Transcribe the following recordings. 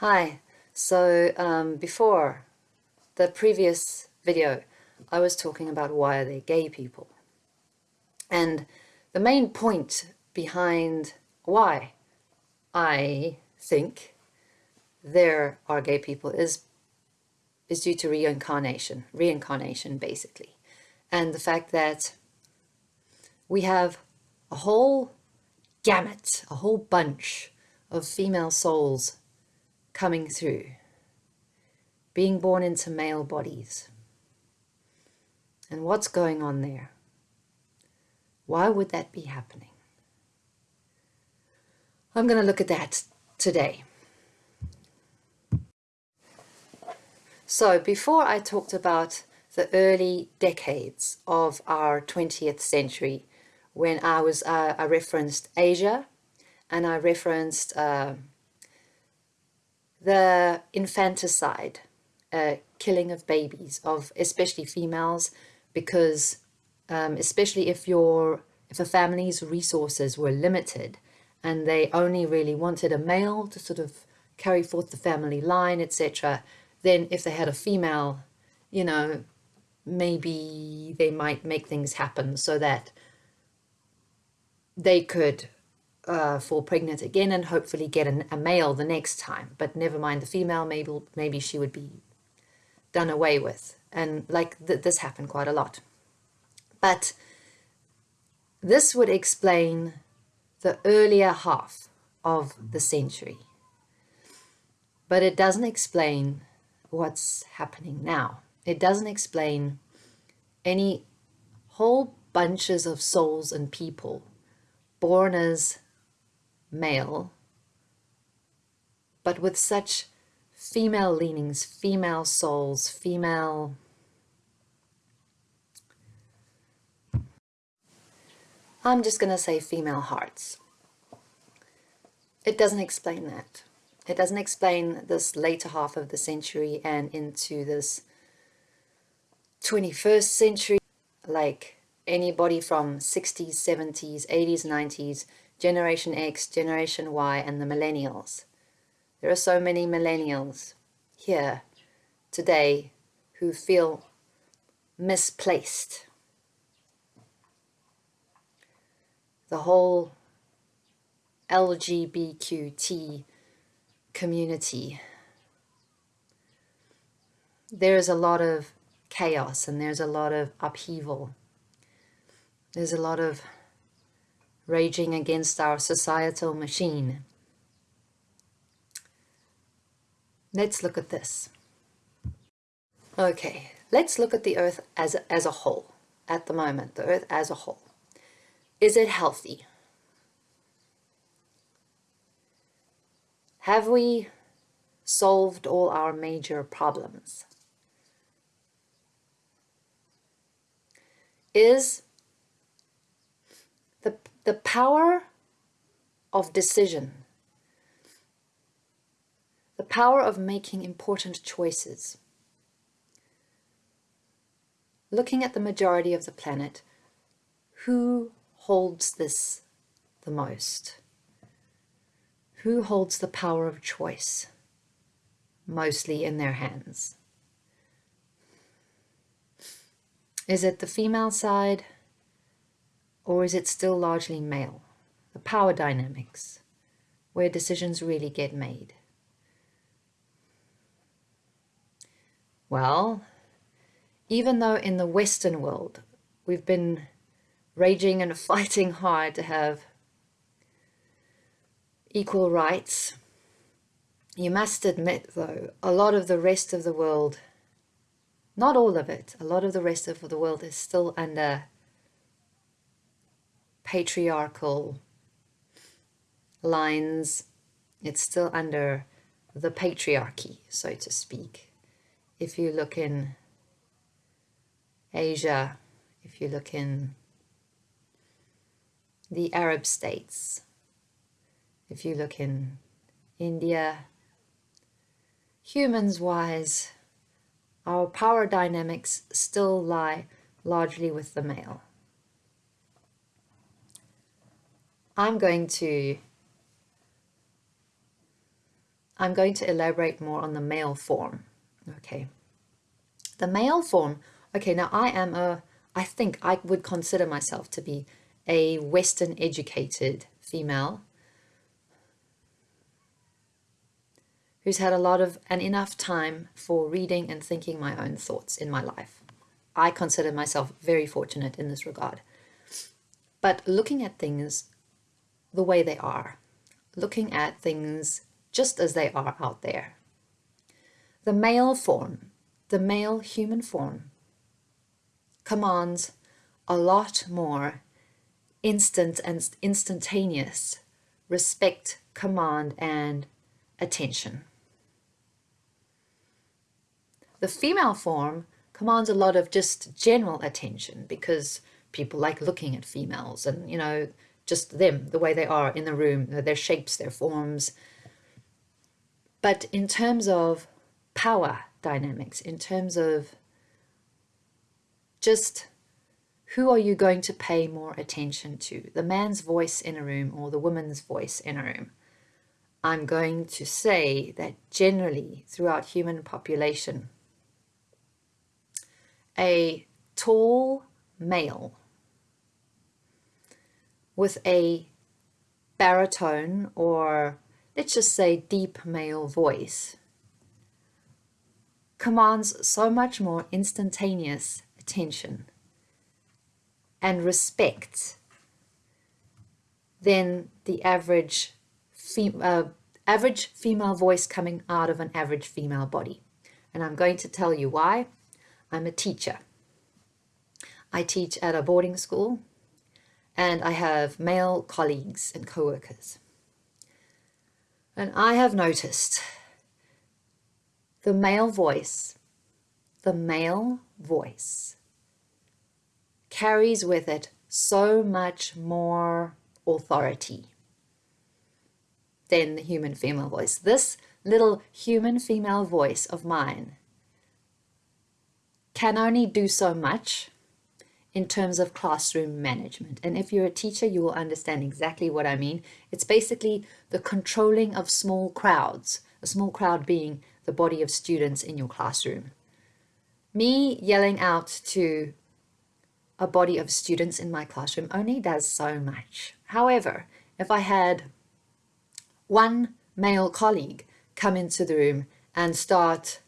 Hi, so um, before the previous video I was talking about why are they gay people. And the main point behind why I think there are gay people is is due to reincarnation, reincarnation basically. And the fact that we have a whole gamut, a whole bunch of female souls coming through, being born into male bodies. And what's going on there? Why would that be happening? I'm going to look at that today. So before I talked about the early decades of our 20th century when I was uh, I referenced Asia and I referenced uh, the infanticide, uh, killing of babies, of especially females, because um, especially if your if a family's resources were limited and they only really wanted a male to sort of carry forth the family line, etc., then if they had a female, you know, maybe they might make things happen so that they could uh, fall pregnant again and hopefully get an, a male the next time. But never mind the female, maybe, maybe she would be done away with. And like th this happened quite a lot. But this would explain the earlier half of the century. But it doesn't explain what's happening now. It doesn't explain any whole bunches of souls and people born as male, but with such female leanings, female souls, female I'm just going to say female hearts. It doesn't explain that. It doesn't explain this later half of the century and into this 21st century, like anybody from 60s, 70s, 80s, 90s, Generation X, Generation Y, and the millennials. There are so many millennials here today who feel misplaced. The whole LGBTQ community. There's a lot of chaos and there's a lot of upheaval. There's a lot of raging against our societal machine. Let's look at this. Okay, let's look at the earth as, as a whole at the moment, the earth as a whole. Is it healthy? Have we solved all our major problems? Is the, the power of decision, the power of making important choices. Looking at the majority of the planet, who holds this the most? Who holds the power of choice mostly in their hands? Is it the female side or is it still largely male? The power dynamics, where decisions really get made. Well, even though in the Western world we've been raging and fighting hard to have equal rights, you must admit though, a lot of the rest of the world, not all of it, a lot of the rest of the world is still under patriarchal lines. It's still under the patriarchy, so to speak. If you look in Asia, if you look in the Arab states, if you look in India, humans-wise, our power dynamics still lie largely with the male. I'm going to I'm going to elaborate more on the male form. Okay. The male form, okay, now I am a, I think I would consider myself to be a Western educated female who's had a lot of and enough time for reading and thinking my own thoughts in my life. I consider myself very fortunate in this regard. But looking at things the way they are, looking at things just as they are out there. The male form, the male human form, commands a lot more instant and instantaneous respect, command, and attention. The female form commands a lot of just general attention because people like looking at females and, you know, just them, the way they are in the room, their shapes, their forms. But in terms of power dynamics, in terms of just who are you going to pay more attention to, the man's voice in a room or the woman's voice in a room? I'm going to say that generally throughout human population, a tall male with a baritone or let's just say deep male voice commands so much more instantaneous attention and respect than the average fem uh, average female voice coming out of an average female body. And I'm going to tell you why. I'm a teacher. I teach at a boarding school and I have male colleagues and co-workers. And I have noticed the male voice, the male voice carries with it so much more authority than the human female voice. This little human female voice of mine can only do so much in terms of classroom management. And if you're a teacher, you will understand exactly what I mean. It's basically the controlling of small crowds, a small crowd being the body of students in your classroom. Me yelling out to a body of students in my classroom only does so much. However, if I had one male colleague come into the room and start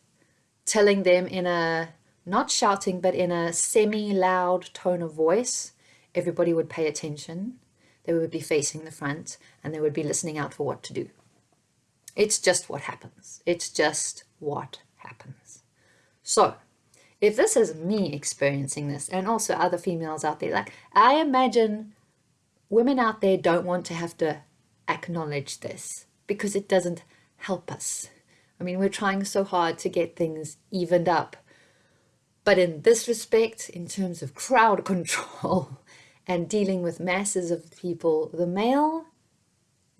telling them in a not shouting, but in a semi-loud tone of voice, everybody would pay attention. They would be facing the front and they would be listening out for what to do. It's just what happens. It's just what happens. So if this is me experiencing this and also other females out there, like I imagine women out there don't want to have to acknowledge this because it doesn't help us. I mean, we're trying so hard to get things evened up but in this respect, in terms of crowd control and dealing with masses of people, the male,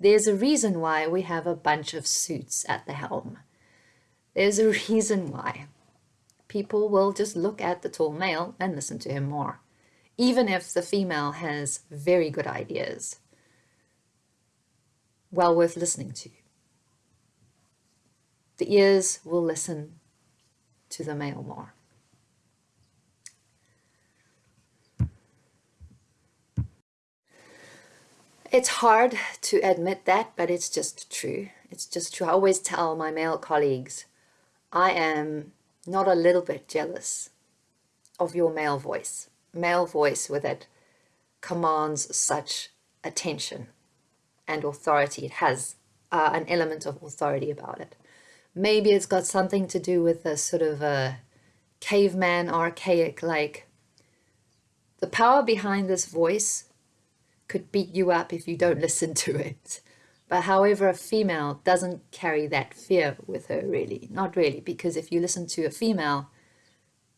there's a reason why we have a bunch of suits at the helm. There's a reason why. People will just look at the tall male and listen to him more, even if the female has very good ideas. Well worth listening to. The ears will listen to the male more. It's hard to admit that, but it's just true. It's just true. I always tell my male colleagues, I am not a little bit jealous of your male voice. Male voice with it commands such attention and authority. It has uh, an element of authority about it. Maybe it's got something to do with a sort of a caveman archaic like the power behind this voice could beat you up if you don't listen to it. But however, a female doesn't carry that fear with her really, not really, because if you listen to a female,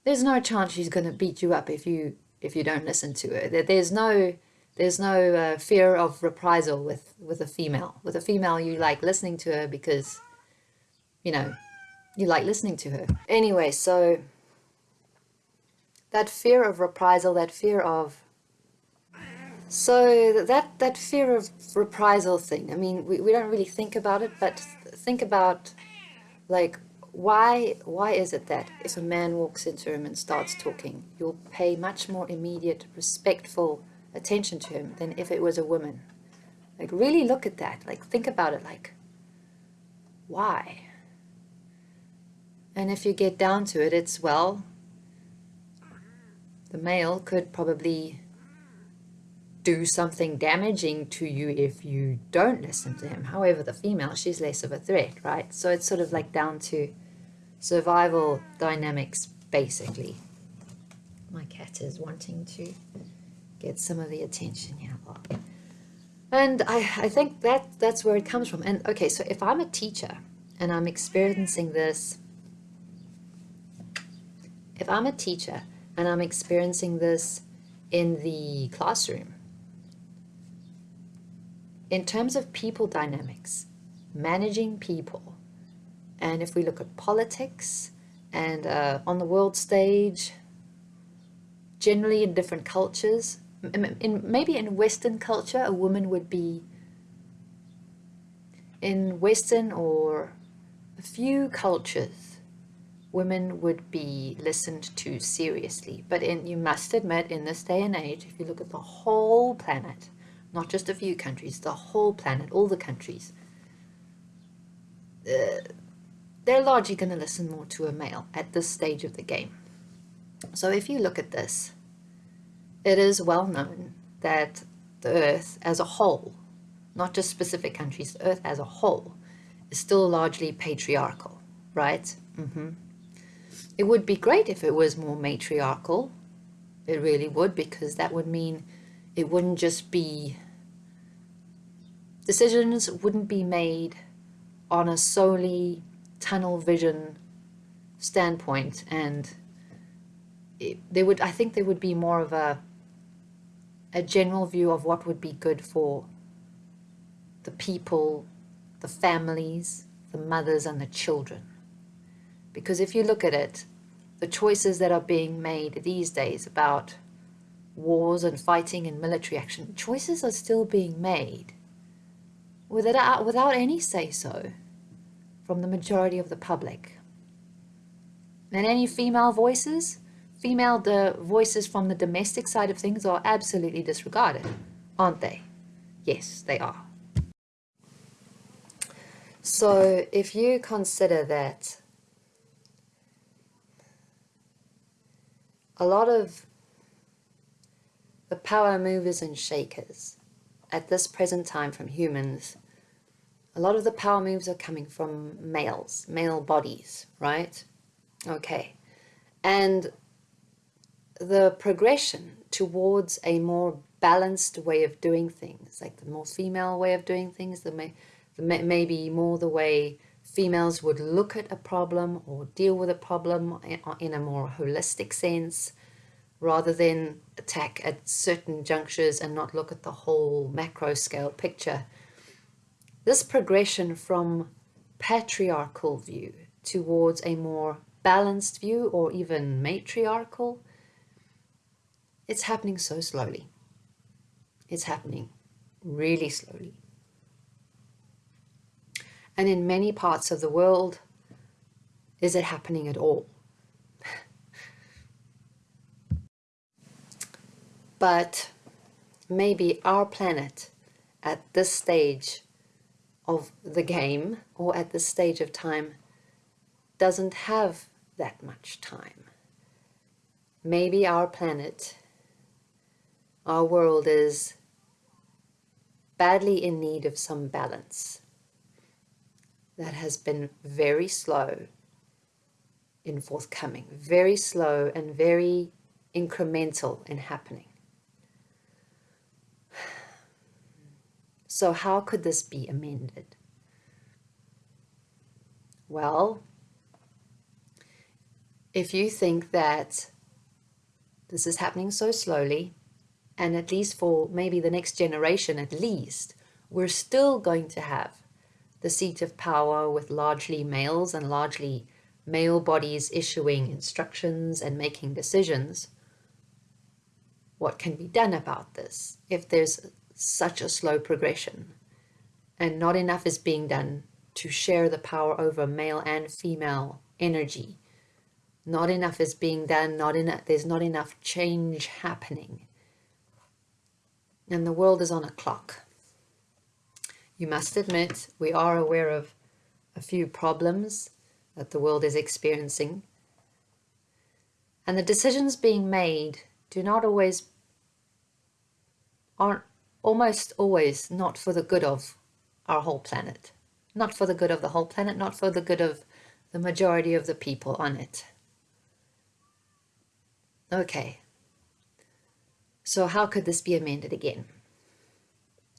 there's no chance she's going to beat you up if you if you don't listen to her. There's no there's no uh, fear of reprisal with with a female. With a female, you like listening to her because you know you like listening to her. Anyway, so that fear of reprisal, that fear of So that, that fear of reprisal thing, I mean, we, we don't really think about it, but think about like why why is it that if a man walks into a room and starts talking, you'll pay much more immediate, respectful attention to him than if it was a woman? Like really look at that. Like think about it like why? And if you get down to it, it's well, the male could probably do something damaging to you if you don't listen to him. However, the female, she's less of a threat, right? So it's sort of like down to survival dynamics, basically. My cat is wanting to get some of the attention here. And I, I think that that's where it comes from. And okay, so if I'm a teacher and I'm experiencing this, if I'm a teacher and I'm experiencing this in the classroom, in terms of people dynamics, managing people, and if we look at politics and uh, on the world stage, generally in different cultures, in, maybe in Western culture, a woman would be in Western or a few cultures, women would be listened to seriously. But in, you must admit, in this day and age, if you look at the whole planet, not just a few countries, the whole planet, all the countries, uh, they're largely going to listen more to a male at this stage of the game. So if you look at this, it is well known that the earth as a whole, not just specific countries, the earth as a whole, is still largely patriarchal, right? Mm -hmm. It would be great if it was more matriarchal. It really would, because that would mean it wouldn't just be decisions wouldn't be made on a solely tunnel vision standpoint and it, there would I think there would be more of a a general view of what would be good for the people, the families, the mothers and the children. Because if you look at it, the choices that are being made these days about wars and fighting and military action, choices are still being made without, without any say-so from the majority of the public. And any female voices, female the voices from the domestic side of things are absolutely disregarded, aren't they? Yes, they are. So if you consider that a lot of the power movers and shakers at this present time from humans, a lot of the power moves are coming from males, male bodies, right? Okay. And the progression towards a more balanced way of doing things, like the more female way of doing things, the, may, the may, maybe more the way females would look at a problem or deal with a problem in a more holistic sense, rather than attack at certain junctures and not look at the whole macro scale picture. This progression from patriarchal view towards a more balanced view or even matriarchal, it's happening so slowly. It's happening really slowly. And in many parts of the world, is it happening at all? But maybe our planet at this stage of the game or at this stage of time doesn't have that much time. Maybe our planet, our world is badly in need of some balance that has been very slow in forthcoming, very slow and very incremental in happening. So how could this be amended? Well, if you think that this is happening so slowly, and at least for maybe the next generation at least, we're still going to have the seat of power with largely males and largely male bodies issuing instructions and making decisions, what can be done about this if there's such a slow progression and not enough is being done to share the power over male and female energy. Not enough is being done, not enough, there's not enough change happening. And the world is on a clock. You must admit, we are aware of a few problems that the world is experiencing. And the decisions being made do not always, aren't almost always not for the good of our whole planet. Not for the good of the whole planet, not for the good of the majority of the people on it. Okay, so how could this be amended again?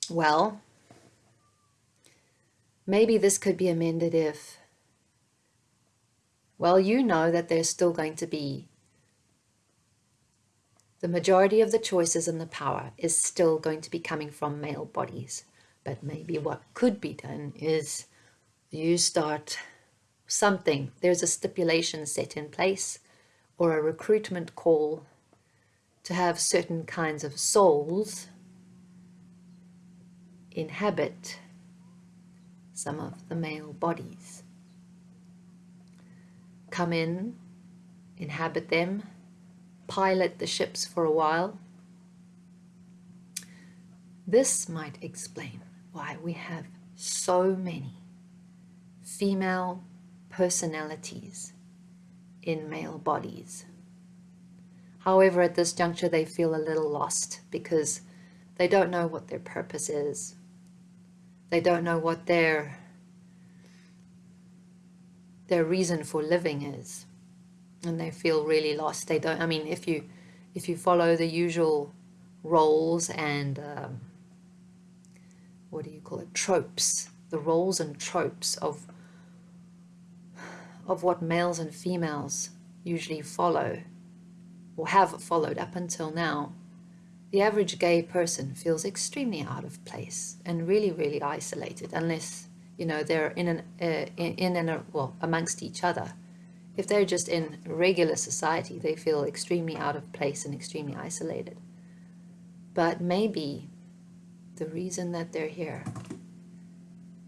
Well, maybe this could be amended if, well, you know that there's still going to be the majority of the choices and the power is still going to be coming from male bodies. But maybe what could be done is you start something. There's a stipulation set in place or a recruitment call to have certain kinds of souls inhabit some of the male bodies. Come in, inhabit them, pilot the ships for a while. This might explain why we have so many female personalities in male bodies. However, at this juncture, they feel a little lost because they don't know what their purpose is. They don't know what their, their reason for living is and they feel really lost. They don't, I mean, if you, if you follow the usual roles and, um, what do you call it, tropes, the roles and tropes of, of what males and females usually follow or have followed up until now, the average gay person feels extremely out of place and really, really isolated unless, you know, they're in, an, uh, in, in and, well, amongst each other. If they're just in regular society, they feel extremely out of place and extremely isolated. But maybe the reason that they're here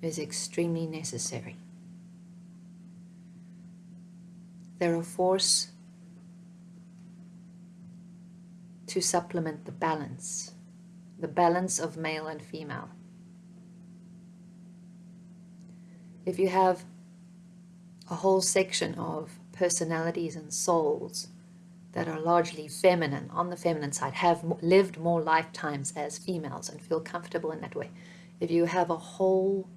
is extremely necessary. They're a force to supplement the balance, the balance of male and female. If you have a whole section of personalities and souls that are largely feminine, on the feminine side, have lived more lifetimes as females and feel comfortable in that way. If you have a whole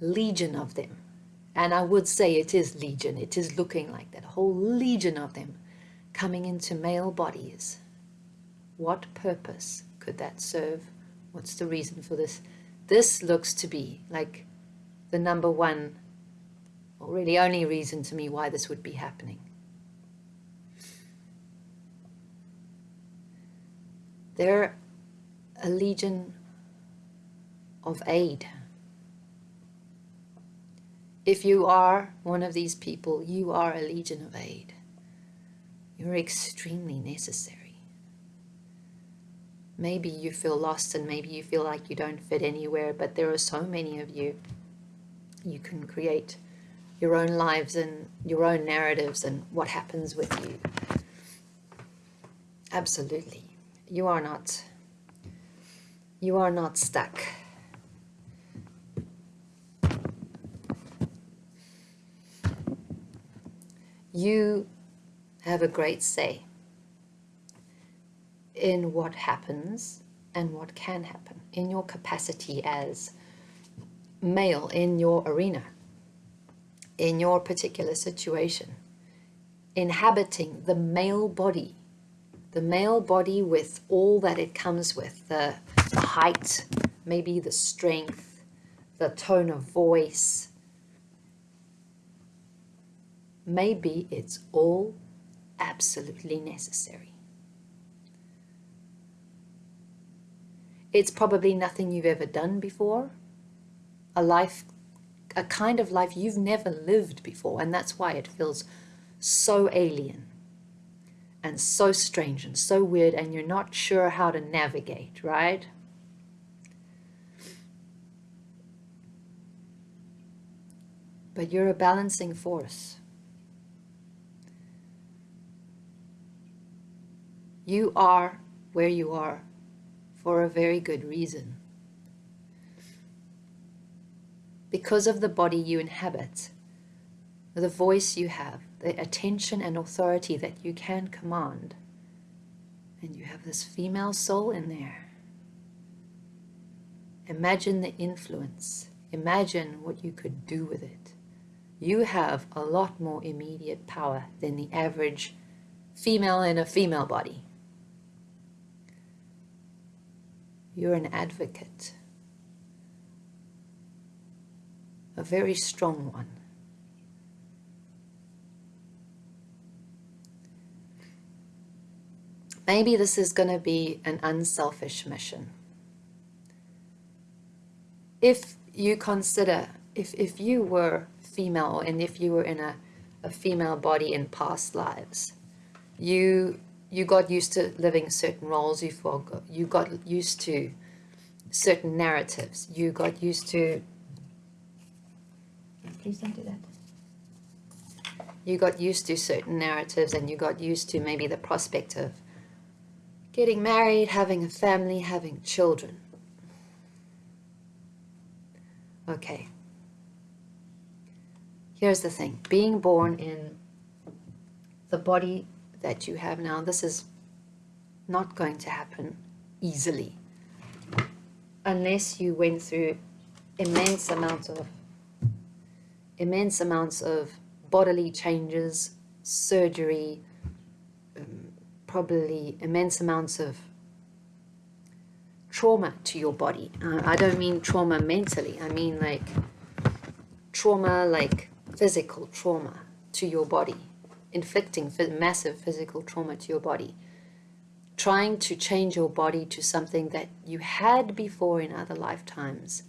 legion of them, and I would say it is legion, it is looking like that, a whole legion of them coming into male bodies, what purpose could that serve? What's the reason for this? This looks to be like the number one or really only reason to me why this would be happening. They're a legion of aid. If you are one of these people, you are a legion of aid. You're extremely necessary. Maybe you feel lost and maybe you feel like you don't fit anywhere, but there are so many of you. You can create your own lives and your own narratives and what happens with you. Absolutely. You are not you are not stuck. You have a great say in what happens and what can happen in your capacity as male in your arena in your particular situation, inhabiting the male body, the male body with all that it comes with, the, the height, maybe the strength, the tone of voice. Maybe it's all absolutely necessary. It's probably nothing you've ever done before, a life a kind of life you've never lived before and that's why it feels so alien and so strange and so weird, and you're not sure how to navigate, right? But you're a balancing force. You are where you are for a very good reason. Because of the body you inhabit, the voice you have, the attention and authority that you can command, and you have this female soul in there. Imagine the influence. Imagine what you could do with it. You have a lot more immediate power than the average female in a female body. You're an advocate, a very strong one. Maybe this is going to be an unselfish mission. If you consider, if, if you were female and if you were in a, a female body in past lives, you you got used to living certain roles, you, forgot, you got used to certain narratives, you got used to, please don't do that. You got used to certain narratives and you got used to maybe the prospect of getting married, having a family, having children. Okay. Here's the thing. Being born in the body that you have now, this is not going to happen easily unless you went through immense amounts of immense amounts of bodily changes, surgery, um, probably immense amounts of trauma to your body. Uh, I don't mean trauma mentally, I mean like trauma like physical trauma to your body inflicting massive physical trauma to your body, trying to change your body to something that you had before in other lifetimes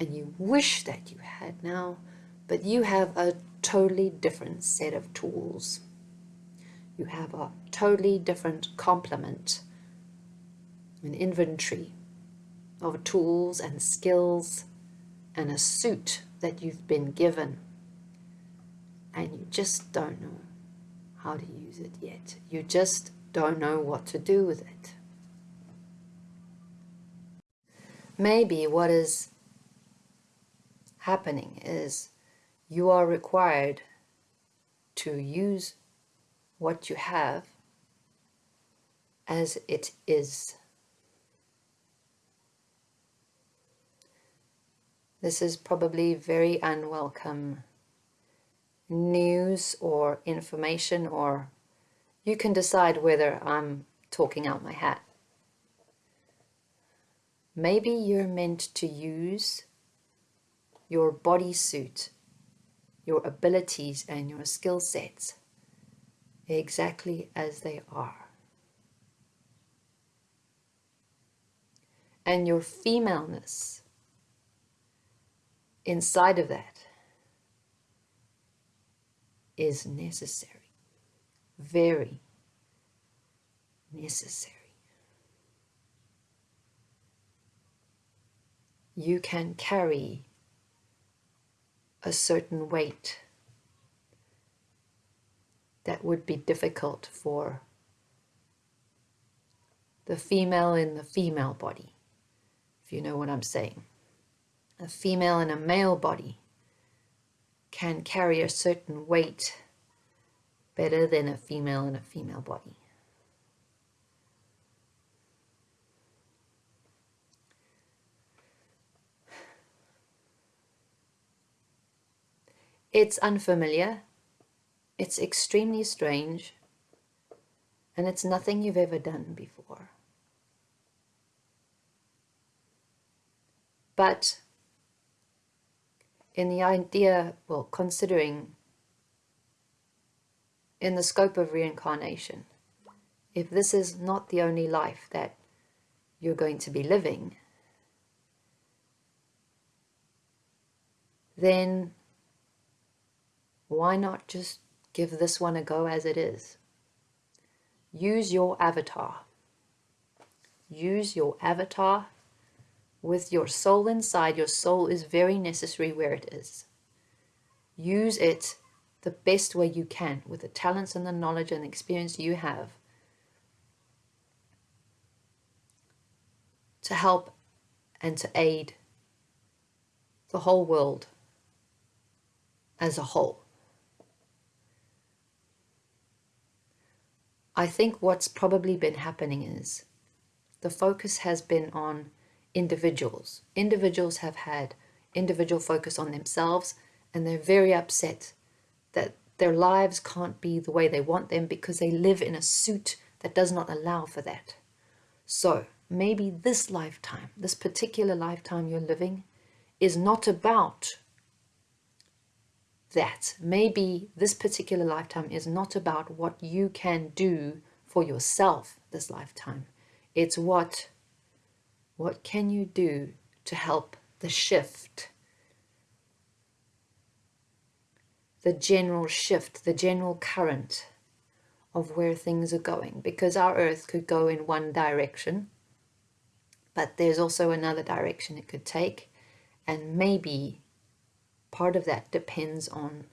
and you wish that you had now, but you have a totally different set of tools. You have a totally different complement, an inventory of tools and skills and a suit that you've been given and you just don't know how to use it yet. You just don't know what to do with it. Maybe what is happening is you are required to use what you have as it is. This is probably very unwelcome news or information or you can decide whether I'm talking out my hat. Maybe you're meant to use your bodysuit, your abilities and your skill sets exactly as they are. And your femaleness inside of that is necessary, very necessary. You can carry a certain weight that would be difficult for the female in the female body, if you know what I'm saying. A female in a male body can carry a certain weight better than a female in a female body. It's unfamiliar, it's extremely strange, and it's nothing you've ever done before. But in the idea, well, considering in the scope of reincarnation, if this is not the only life that you're going to be living, then why not just give this one a go as it is? use your avatar. Use your avatar with your soul inside. Your soul is very necessary where it is. Use it the best way you can with the talents and the knowledge and the experience you have to help and to aid the whole world as a whole. I think what's probably been happening is the focus has been on individuals. Individuals have had individual focus on themselves and they're very upset that their lives can't be the way they want them because they live in a suit that does not allow for that. So maybe this lifetime, this particular lifetime you're living, is not about that. Maybe this particular lifetime is not about what you can do for yourself this lifetime. It's what, what can you do to help the shift, the general shift, the general current of where things are going. Because our earth could go in one direction, but there's also another direction it could take. And maybe part of that depends on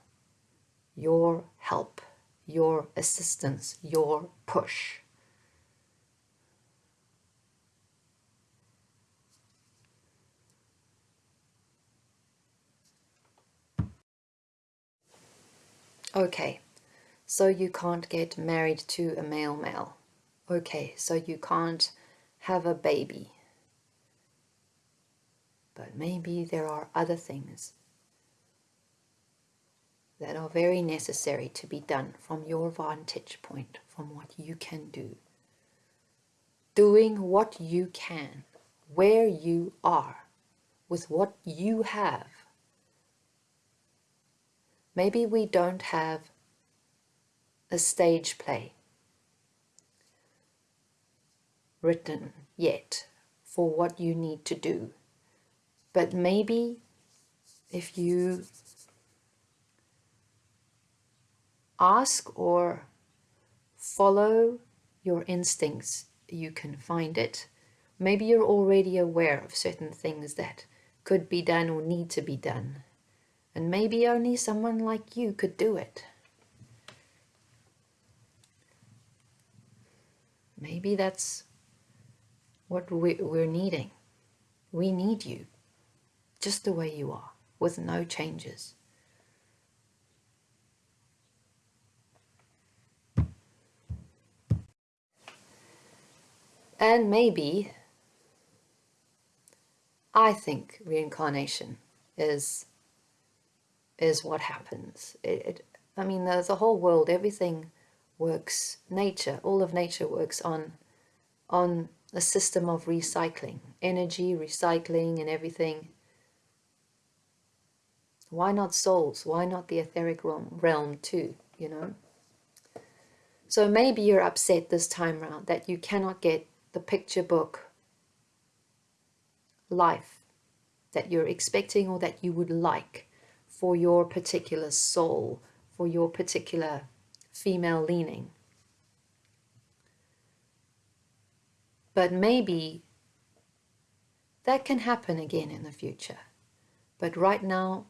your help, your assistance, your push. Okay, so you can't get married to a male male. Okay, so you can't have a baby. But maybe there are other things that are very necessary to be done from your vantage point, from what you can do. Doing what you can, where you are, with what you have. Maybe we don't have a stage play written yet for what you need to do. But maybe if you ask or follow your instincts, you can find it. Maybe you're already aware of certain things that could be done or need to be done. And maybe only someone like you could do it. Maybe that's what we're needing. We need you, just the way you are, with no changes. And maybe, I think reincarnation is is what happens. It, it I mean, the, the whole world, everything works, nature, all of nature works on on a system of recycling, energy, recycling and everything. Why not souls? Why not the etheric realm, realm too, you know? So maybe you're upset this time round that you cannot get the picture book life that you're expecting or that you would like for your particular soul, for your particular female leaning. But maybe that can happen again in the future. But right now,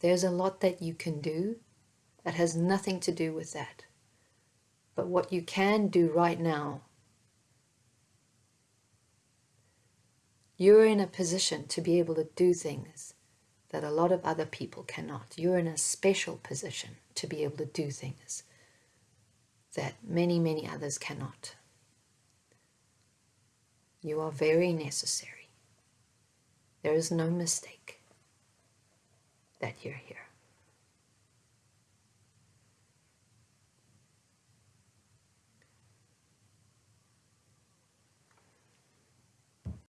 there's a lot that you can do that has nothing to do with that. But what you can do right now, you're in a position to be able to do things that a lot of other people cannot. You're in a special position to be able to do things that many, many others cannot. You are very necessary. There is no mistake that you're here.